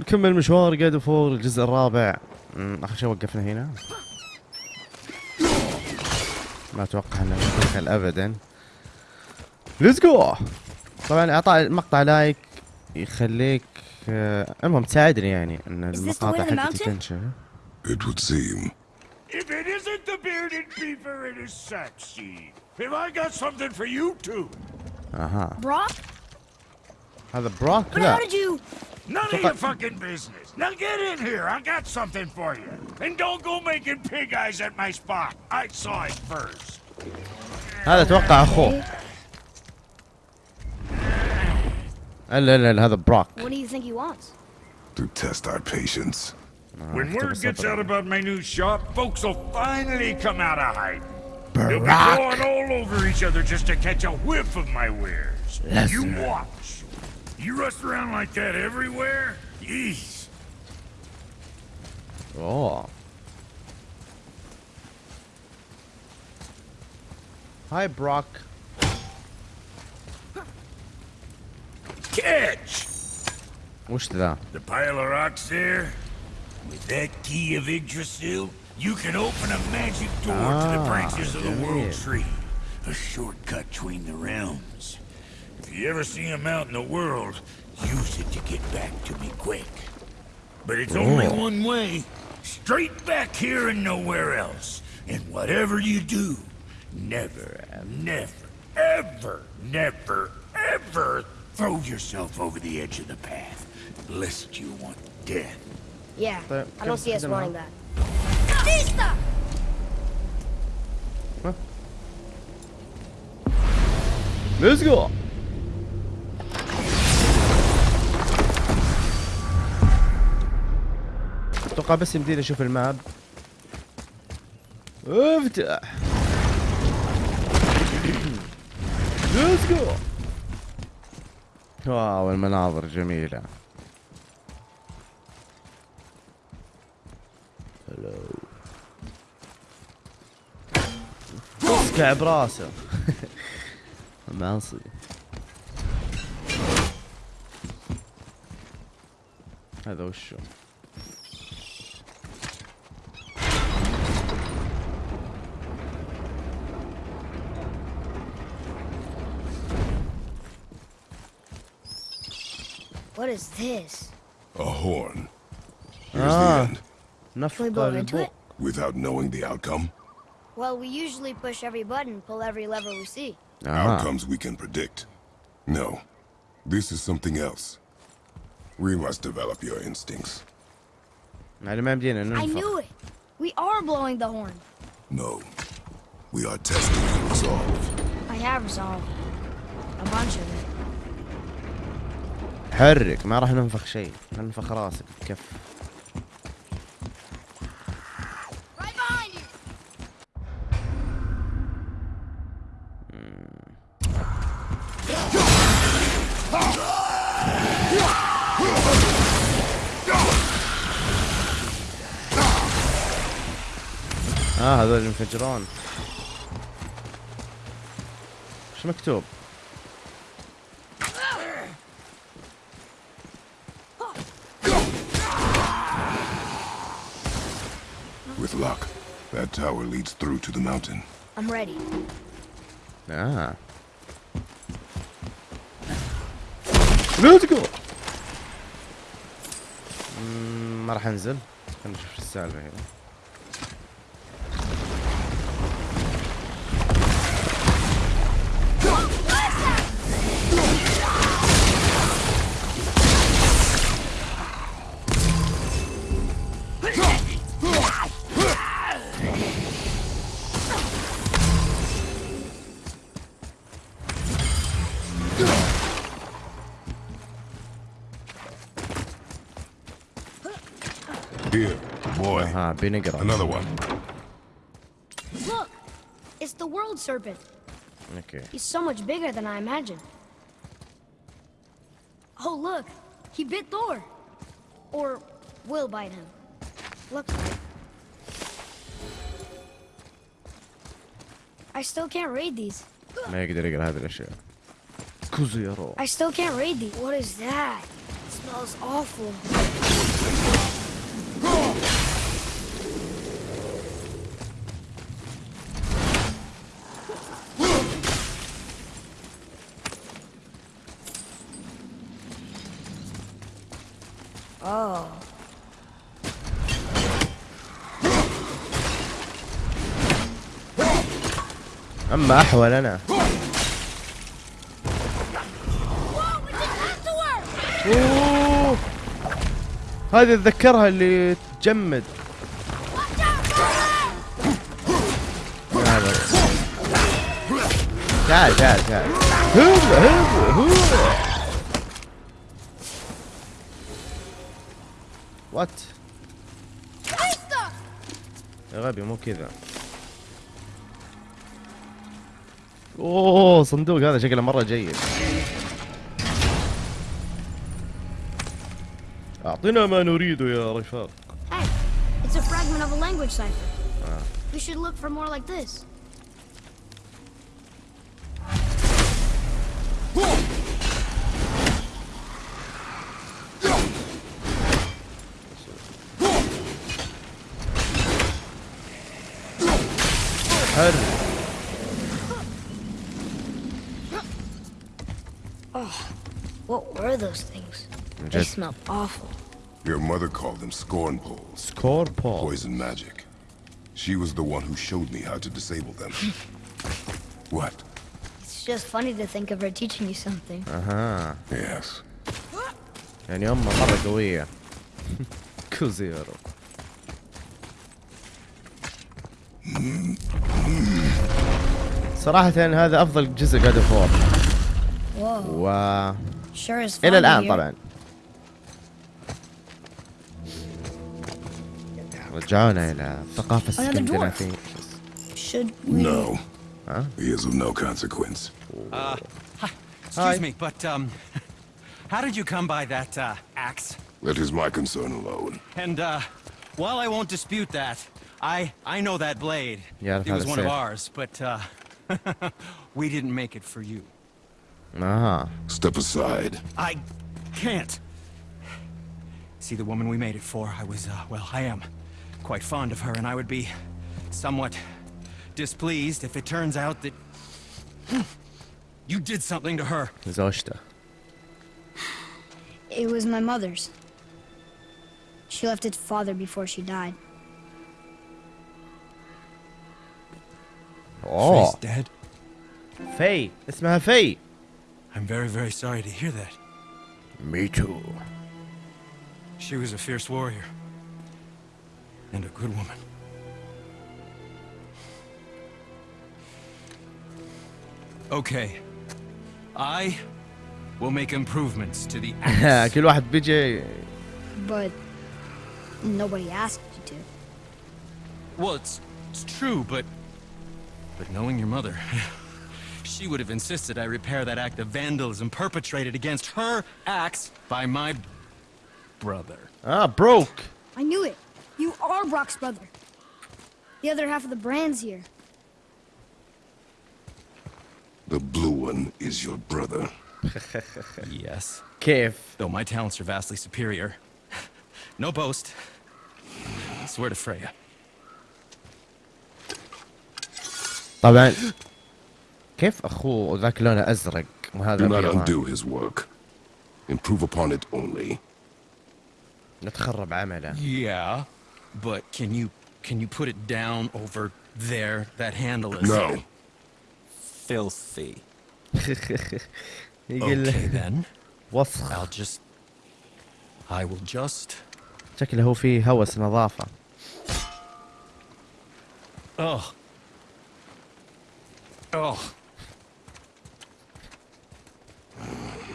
نكمل مشوار جاد فور الجزء الرابع آخر شيء وقفنا هنا ما أتوقع إنه ندخل ابدا ليتس جو طبعا أعطاء المقطع لايك يخليك آه، المهم تساعدني يعني إن the المقاطع the حقتي? تنشر It would seem. If it isn't the bearded beaver, it is sexy. Have I got something for you too? أها Brock? هذا براك But لا how did you... None of Look, your I- fucking business. Now get in here. I got something for you. And don't go making pig eyes at my spot. I saw it first. هذا اتوقع اخوه لا لا لا هذا براك What do you think he wants? To test our patience. When اكتب word gets الصفر. out about my new shop, folks will finally come out of hiding. They'll be Barack. going all over each other just to catch a whiff of my wares. You Lesnar. You rush around like that everywhere? Jeez. Oh. Hi, Brok. Catch! What's that? The pile of rocks there? With that key of Yggdrasil, you can open a magic door ah, to the ah, branches of the world tree. A shortcut between the realms. If you ever see him out in the world, use it to get back to me quick. But it's Ooh. only one way. Straight back here and nowhere else. And whatever you do, never, never, ever, never, ever throw yourself over the edge of the path. Lest you want death. Yeah, but I don't see us wanting that. Vista! Let's go! أتوقع بس يمديني أشوف الماب. افتح ليتس جو واو المناظر جميلة. هلو اسكع براسه. معصي هذا وشو؟ What is this? A horn. Here's ah, the end. Can we into it? Without knowing the outcome? Well, we usually push every button, pull every lever we see. Ah. Outcomes we can predict. No. This is something else. We must develop your instincts. I knew it. We are blowing the horn. No. We are testing your resolve. I have resolve. A bunch of it. حرك ما راح ننفخ شيء ننفخ راسك you! آه هذول ينفجرون إيش مكتوب؟ luck, that tower leads through to the mountain. I'm ready. اه ليتس جو ما راح انزل خلينا نشوف شو السالفه هنا boy. اها بنقرا Another one. Look! It's the world serpent. اوكي He's so much bigger than I imagined. Oh, look! He bit Thor! Or will bite him. Looks like. I still can't read these. ما يقدر يقرا هذه الاشياء كوزيرو I still can't read these. What is that? smells awful. آه اما احول أنا أوه. هذه اتذكرها اللي تجمد. تعال تعال تعال. هو هو هو وات! يا غبي مو كذا اوه صندوق هذا شكله مره جيد اعطنا ما نريده يا رفاق Hey, it's a fragment of a language cipher. We should look for more like this. حر What were those things? They Just smell awful. Your mother called them scorn poles. سكور بول Poison magic. She was the one who showed me how to disable them. what? It's just funny to think of her teaching you something. اها Yes. يعني امه مره قويه كوزيرو صراحة هذا أفضل جزء جاد فور Whoa. و Sure is fun إلى to الآن hear. طبعا رجعونا إلى الثقافة السكندنافية Should we... No. Huh? He is of no consequence. Excuse Hi. me, but, um, how did you come by that, uh, axe? That is my concern alone. And, uh, while I won't dispute that, I I know that blade. Yeah, it was one of ours, but uh, we didn't make it for you. Ah. Step aside. I can't. See, the woman we made it for, I was, uh, well, I am quite fond of her, and I would be somewhat displeased if it turns out that you did something to her. Zoshta. It was my mother's. She left its father before she died. أوه Faye's dead. في اسمها في I'm very, very sorry to hear that. Me too She was a fierce warrior. And a good woman. Okay. I will make improvements to the axe. كل واحد بيجي But nobody asked you to. well, it's, it's true, but... but knowing your mother, she would have insisted I repair that act of vandalism perpetrated against her axe by my brother. Ah, Brok. I knew it. You are Brok's brother. The other half of the brand's here. The blue one is your brother. yes. Cave. Though my talents are vastly superior. no boast. I swear to Freya. طبعا كيف اخوه ذاك لونه ازرق وهذا Do not ابيض undo his work. Improve upon it only. نتخرب عمله Yeah, but can you can you put it down over there? That handle is No. filthy. يقول Okay then, وسخ I'll just I will just شكله هو فيه هوس نظافة oh oh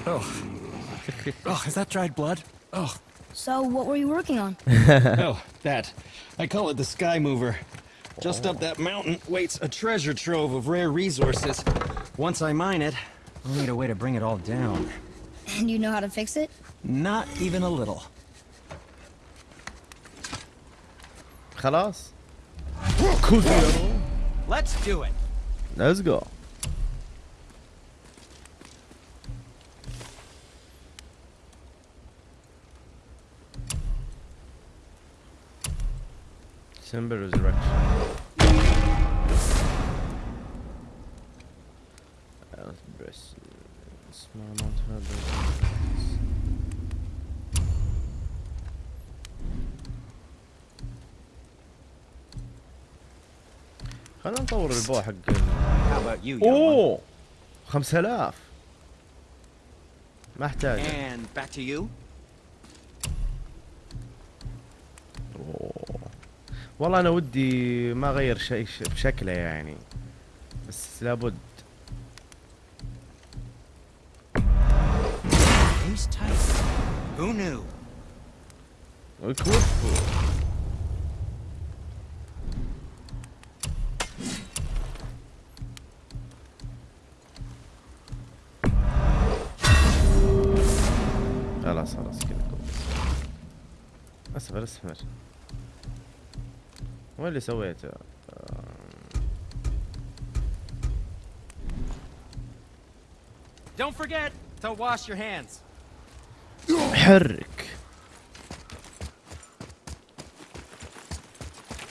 oh oh is that dried blood? Oh So, what were you working on? oh that I call it the sky mover. Just up that mountain waits a treasure trove of rare resources. Once I mine it, I'll need a way to bring it all down. And you know how to fix it? Not even a little. خلاص كوزيرو Let's do it. Let's go. Simba Resurrection. Small amount of نطور البو حق أوه 5000 ما احتاج والله أنا ودي ما أغير شيء بشكله يعني. بس لابد. Who knew? Of course. وين اللي سويته؟ آه، Don't forget to wash your hands. حرك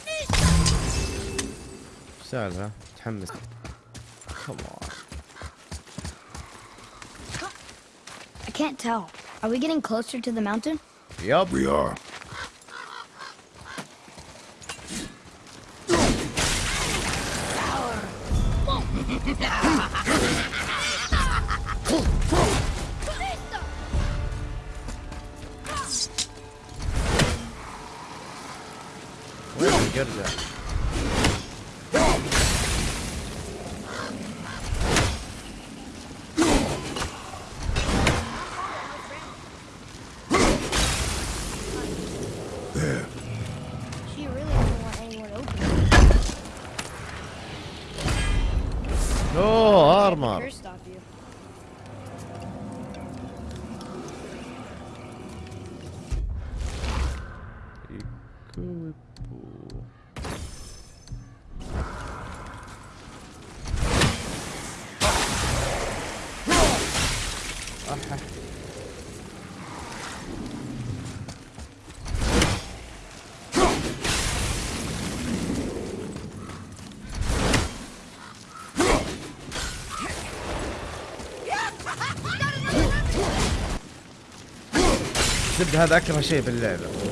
ايش سالفة؟ متحمس Come on. I can't tell. Are we getting closer to the mountain? يب We are. زبد هذا اكره شيء باللعبة.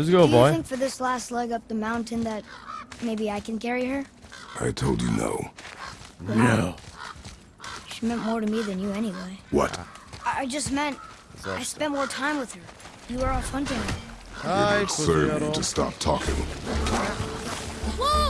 Let's go, Do you think for this last leg up the mountain that maybe I can carry her? I told you no. No. She meant more to me than you anyway. What? I I just meant I spent more time with her. You were off hunting her. Hi, Serve you to stop talking. Wolves!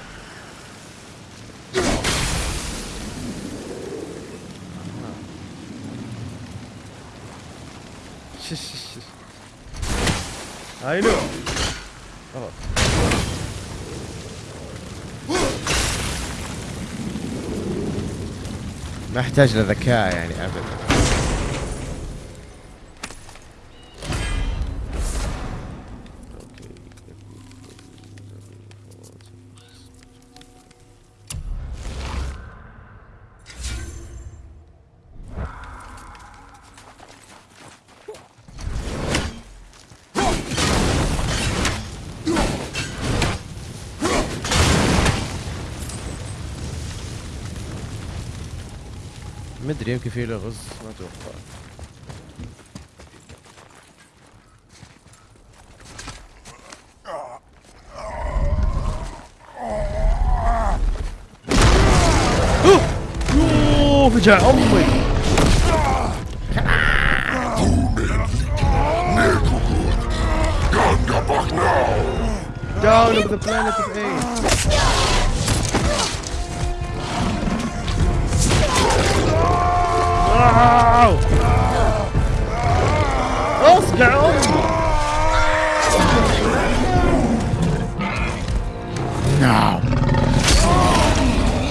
هاي له خلاص ما احتاج لذكاء يعني ابدا. Andrei o que veio arroz oh Down of the planet of A. اصقع امي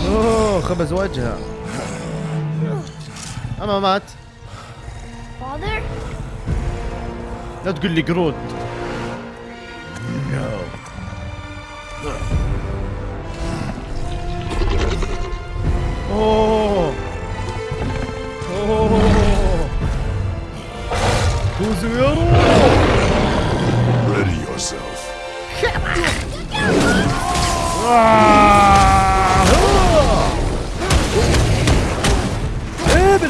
اوه خبز وجهه اما مات? لا تقول لي قرود أوه Ready yourself. Pretty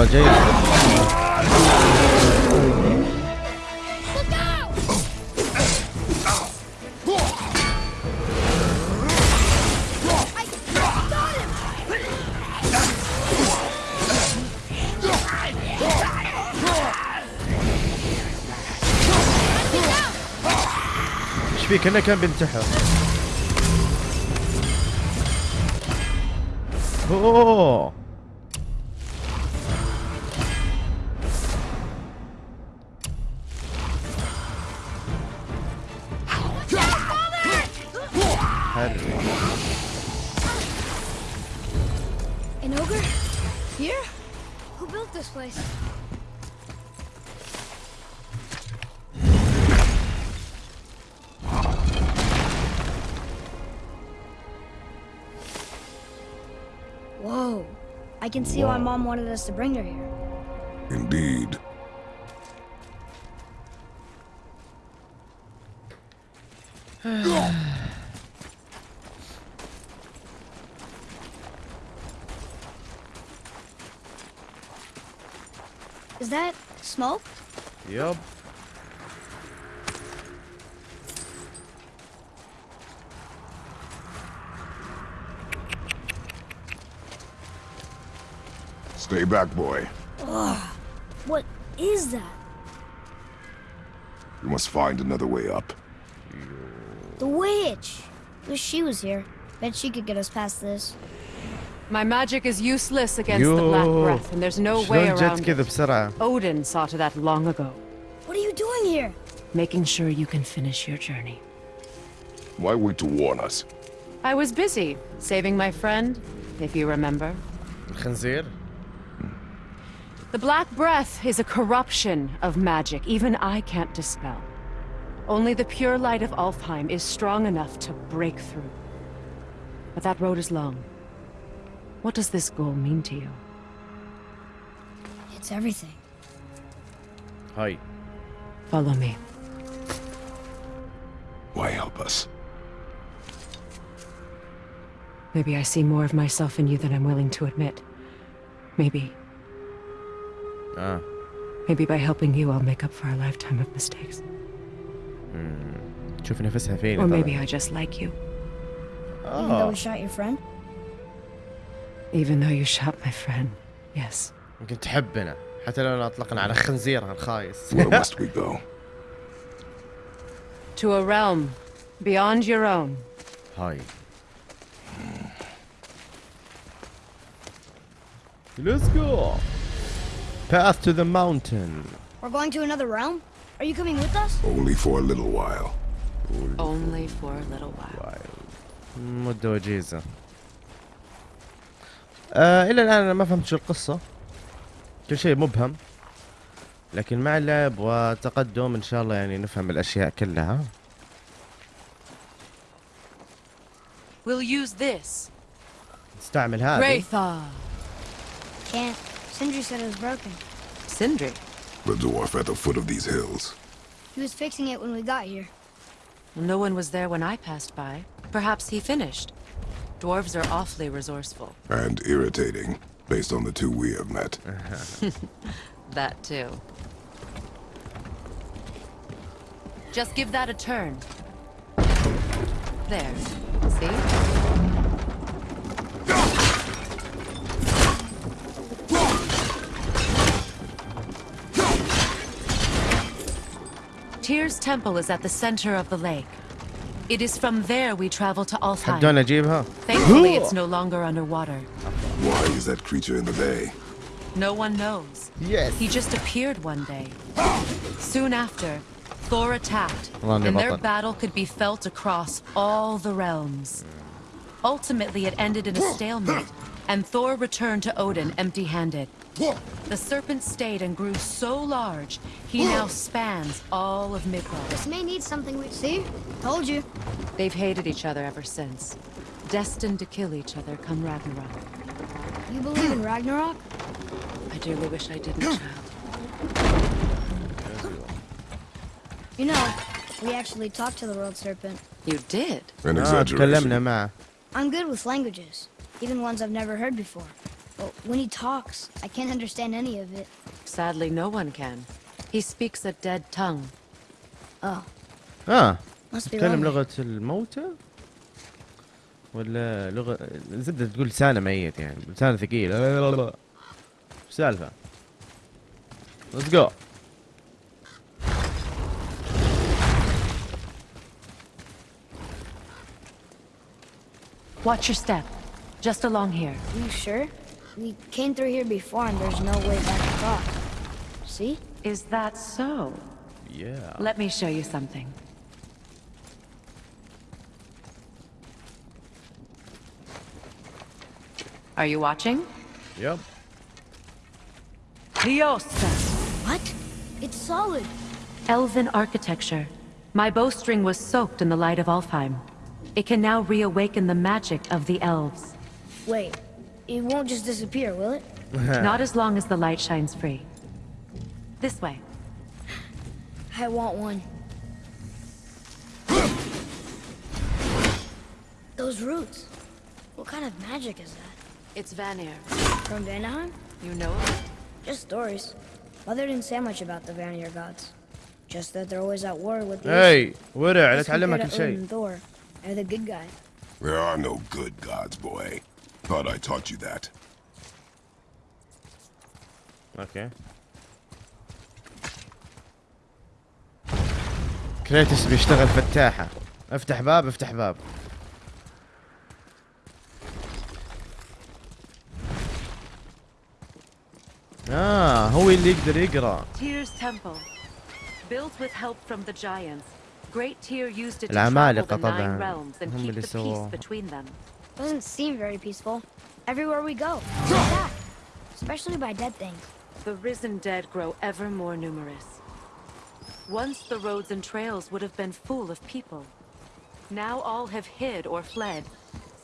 والله جاي. إيش فيه كانه كان بينتحر أوه. See why Mom wanted us to bring her here. Indeed. Is that smoke? يب Stay back, boy. What is that? We must find another way up. The witch! Wish she was here. Bet she could get us past this. My magic is useless against the Black يوه Breath, and there's no way شلون جت around كذا it. بسرعة Odin saw to that long ago, What are you doing here? making sure you can finish your journey. Why wait to warn us? I was busy saving my friend, if you remember. الخنزير The Black Breath is a corruption of magic even I can't dispel. Only the pure light of Alfheim is strong enough to break through. But that road is long. What does this goal mean to you? It's everything. Hi. Follow me. Why help us? Maybe I see more of myself in you than I'm willing to admit. Maybe اه maybe by helping you, I'll make up for a lifetime of mistakes. تشوف نفسها فيني Or طبعاً. maybe I just like you, Even though اه we shot your friend? even though you shot my friend. Yes. يمكن تحبنا حتى لو اطلقنا على خنزير الخايس Where must we go? To a realm beyond your own. هاي Let's go Path to the mountain We're going to another realm? Are you coming with us? Only for a little while. Only for a little while. مدة وجيزة آه إلى الآن أنا ما فهمت شو القصة كل شيء مبهم لكن مع اللعب وتقدم إن شاء الله يعني نفهم الأشياء كلها We'll use this. نستعمل هذه Graythaw. Can't. Sindri said it was broken. Sindri. The dwarf at the foot of these hills. He was fixing it when we got here. No one was there when I passed by. Perhaps he finished. Dwarves are awfully resourceful. And irritating, based on the two we have met. That too. Just give that a turn. There. See? Tyr's temple is at the center of the lake. It is from there we travel to Alfheim. Thankfully, it's no longer underwater. Why is that creature in the bay? No one knows. Yes. He just appeared one day. Soon after, Thor attacked, and their battle could be felt across all the realms. Ultimately, it ended in a stalemate, and Thor returned to Odin empty-handed. The serpent stayed and grew so large, he now spans all of Midgard. This may need something we see. Told you. They've hated each other ever since. Destined to kill each other come Ragnarok. You believe in Ragnarok? I dearly wish I didn't, child. You know, we actually talked to the world serpent. You did? An ah, exaggeration. I'm good with languages, even ones I've never heard before. But when he talks, I can't understand any of it. Sadly, no one can. He speaks a dead tongue. Oh, اه must be تتكلم lonely. لغة الموتى ولا لغة زبدة تقول لسانه ميت يعني لسانه ثقيل ايش السالفة؟ Let's go Watch your step. Just along here. you sure? We came through here before and there's no way back across. See? Is that so? yeah Let me show you something. Are you watching? Yep. Liosta. What? It's solid. Elven architecture. My bowstring was soaked in the light of Alfheim. It can now reawaken the magic of the elves. Wait, it won't just disappear, will it? Not as long as the light shines free. This way. I want one. Those roots. What kind of magic is that? It's Vanir. From Vanaheim? You know it? Just stories. Mother didn't say much about the Vanir gods. Just that they're always at war with the اي ورع لا As تعلمها compared كل to Odin شيء and Thor. They're the good guy. There are no good gods, boy. Thought I taught you that. أوكي كريتس بيشتغل فتاحة. افتح باب افتح باب. آه هو اللي يقدر يقرأ. العمالقة طبعا. هم اللي سووه Doesn't seem very peaceful. Everywhere we go, especially by dead things. The risen dead grow ever more numerous. Once the roads and trails would have been full of people. Now all have hid or fled,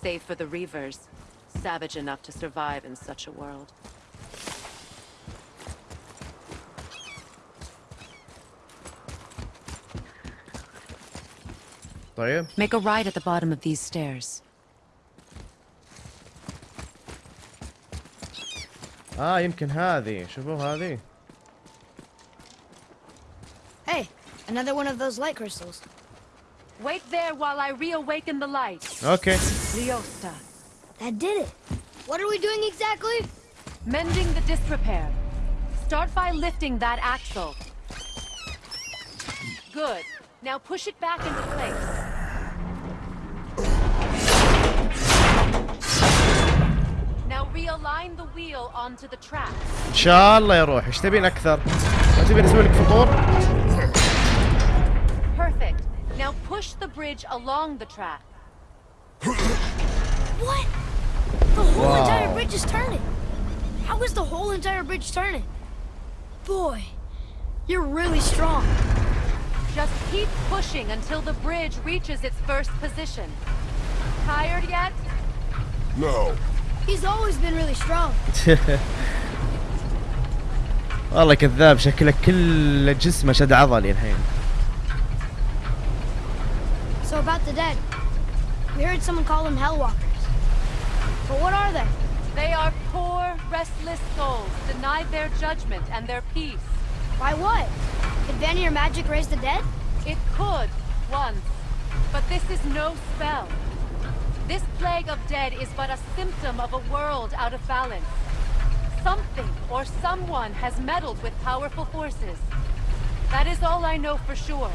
save for the Reavers, savage enough to survive in such a world. Make a right at the bottom of these stairs. اه يمكن هذه شوفوا هذه Hey, another one of those light crystals. Wait there while I reawaken the light. اوكي Liosta. That did it. What are we doing exactly? Mending the disrepair. Start by lifting that axle. Good. Now push it back into place. ان شاء الله يروح ايش تبين اكثر ما تبين اسوي لك فطور Perfect. Now push the bridge along the track. What? The whole entire bridge is turning. How is the whole entire bridge turning? Boy, you're really strong. Just keep pushing until the bridge reaches its first position. Tired yet? No. He's always been really strong. والله كذاب شكله كل جسمه شد عضلي الحين So about the dead. We heard someone call them Hellwalkers. But what are they? They are poor, restless souls, denied their judgment and their peace. By what? Could Vanir magic raise the dead? It could, once. But this is no spell. This plague of dead is but a symptom of a world out of balance. Something or someone has meddled with powerful forces. That is all I know for sure.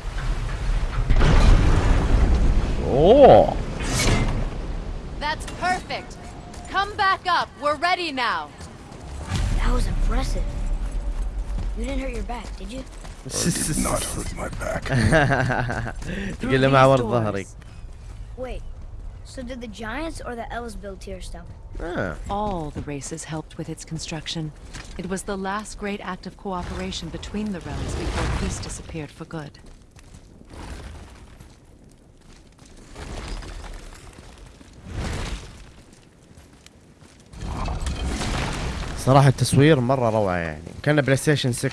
اوه That's perfect. Come back up. We're ready now. That was impressive. You didn't hurt your back, did you? Did not hurt my back. تقول له مع ورد ظهري Wait. So did the giants or the elves build Tearstone? آه. All the races helped with its construction. It was the last great act of cooperation between the realms before peace disappeared for good. صراحة التصوير مرة روعة يعني كان بلاي ستيشن 6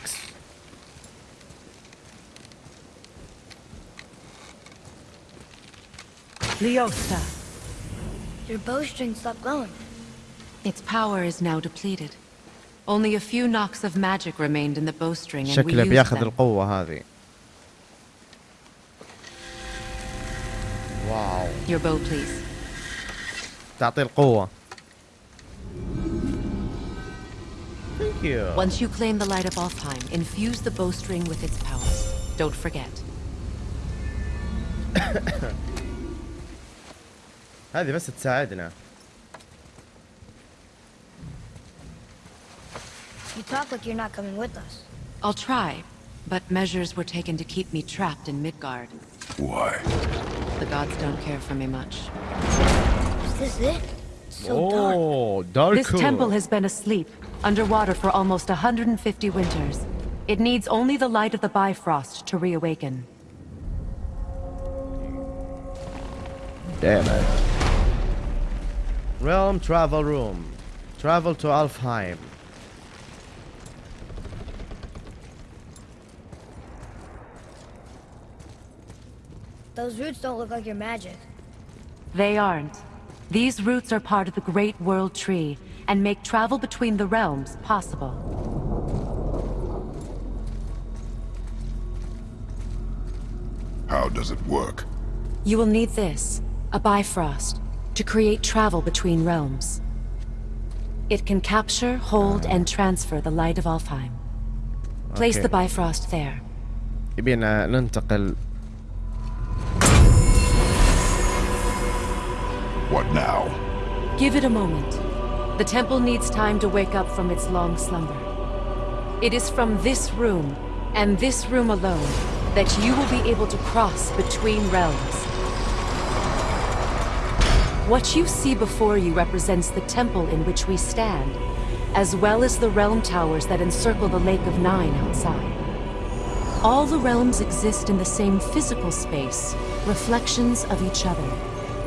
Leosta. your bowstring stopped glowing. Its power is now depleted. Only a few knocks of magic remained in the bowstring and we used بياخذ them. القوة هذه. Wow. Your bow please. تعطي القوة. Thank you. Once you claim the light of Alfheim, infuse the bowstring with its powers. Don't forget. هذه بس تساعدنا You talk like you're not coming with us. I'll try, but measures were taken to keep me trapped in Midgard. Why? The gods don't care for me much. Is this it? It's so dark. اوه دارك This temple has been asleep, underwater for almost 150 winters. It needs only the light of the Bifrost to reawaken. Damn it. Realm travel room. Travel to Alfheim. Those roots don't look like your magic. They aren't. These roots are part of the Great World Tree and make travel between the realms possible. How does it work? You will need this, a Bifrost, to create travel between realms. It can capture, hold, and transfer the light of Alfheim. Place Okay. the Bifrost there. يبينا ننتقل What now? Give it a moment. The temple needs time to wake up from its long slumber. It is from this room, and this room alone, that you will be able to cross between realms. What you see before you represents the temple in which we stand, as well as the realm towers that encircle the Lake of Nine outside. All the realms exist in the same physical space, reflections of each other.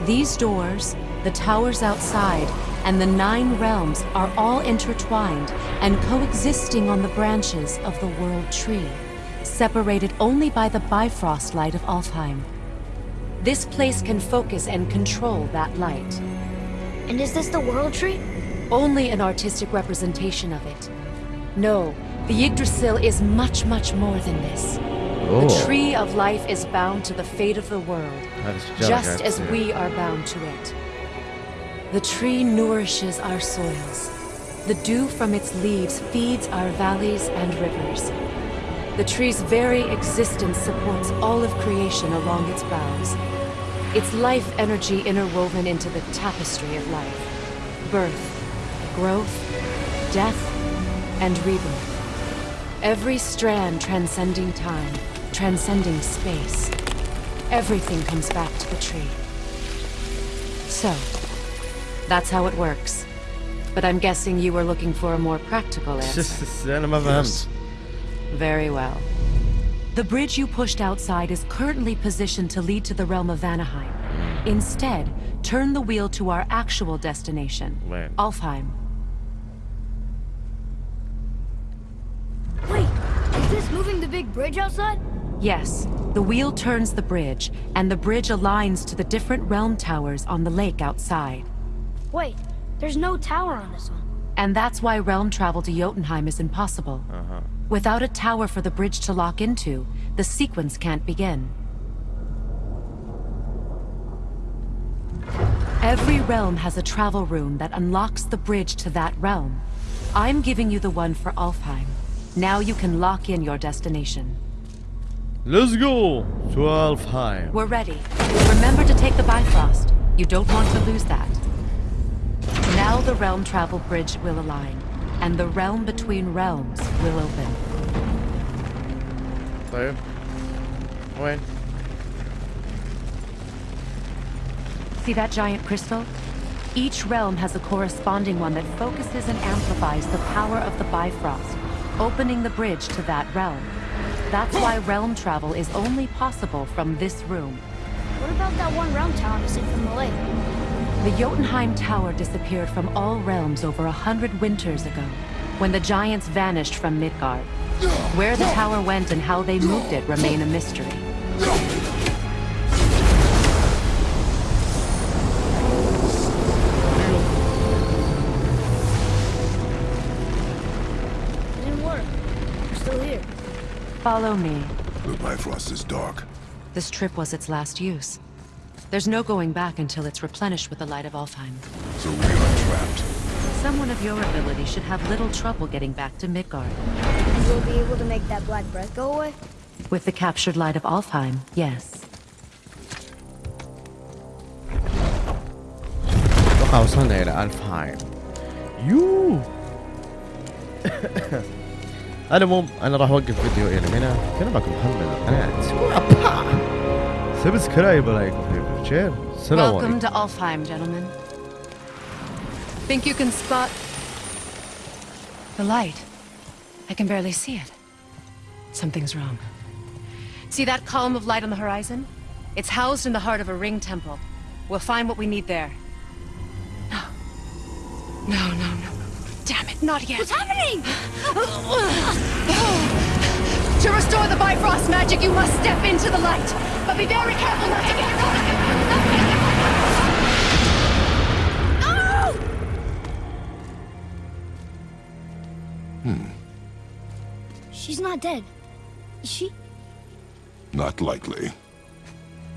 These doors, the towers outside, and the nine realms are all intertwined and coexisting on the branches of the World Tree, separated only by the Bifrost light of Alfheim. This place can focus and control that light. And is this the World Tree? Only an artistic representation of it. No, the Yggdrasil is much, much more than this. Oh. The Tree of Life is bound to the fate of the world, just as we are bound to it. The tree nourishes our soils. The dew from its leaves feeds our valleys and rivers. The tree's very existence supports all of creation along its boughs. Its life energy interwoven into the tapestry of life. Birth, growth, death, and rebirth. Every strand transcending time, transcending space. Everything comes back to the tree. So, that's how it works. But I'm guessing you were looking for a more practical answer. Very well. The bridge you pushed outside is currently positioned to lead to the realm of Vanaheim. Instead, turn the wheel to our actual destination, Land. Alfheim. Wait, is this moving the big bridge outside? Yes, the wheel turns the bridge, and the bridge aligns to the different realm towers on the lake outside. Wait, there's no tower on this one. And that's why realm travel to Jotunheim is impossible. Uh -huh. Without a tower for the bridge to lock into, the sequence can't begin. Every realm has a travel room that unlocks the bridge to that realm. I'm giving you the one for Alfheim. Now you can lock in your destination. Let's go to Alfheim. We're ready. Remember to take the Bifrost. You don't want to lose that. Now the realm travel bridge will align, and the realm between realms will open. So, when? See that giant crystal? Each realm has a corresponding one that focuses and amplifies the power of the Bifrost, opening the bridge to that realm. That's why realm travel is only possible from this room. What about that one realm tower from the lake? The Jotunheim Tower disappeared from all realms over a hundred winters ago, when the giants vanished from Midgard. Where the tower went and how they moved it remain a mystery. It didn't work. We're still here. Follow me. The Bifrost is dark. This trip was its last use. There's no going back until it's replenished with the light of Alfheim. So we are trapped. Someone of your ability should have little trouble getting back to Midgard. And we'll be able to make that black breath go away? With the captured light of Alfheim, yes. اتوقع وصلنا الى الفهايم يو انا مو انا راح اوقف فيديو الى هنا كان معكم محمد القناة سبسكرايب لايك وفيفر chair. Welcome to Alfheim, gentlemen. Think you can spot the light? I can barely see it. Something's wrong. See that column of light on the horizon? It's housed in the heart of a ring temple. We'll find what we need there. No. No, no, no. Damn it, not yet. What's happening? to restore the Bifrost magic, you must step into the light. But be very careful not to get your own... She's not dead. Is she? Not likely.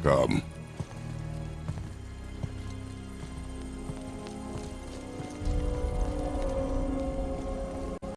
Come.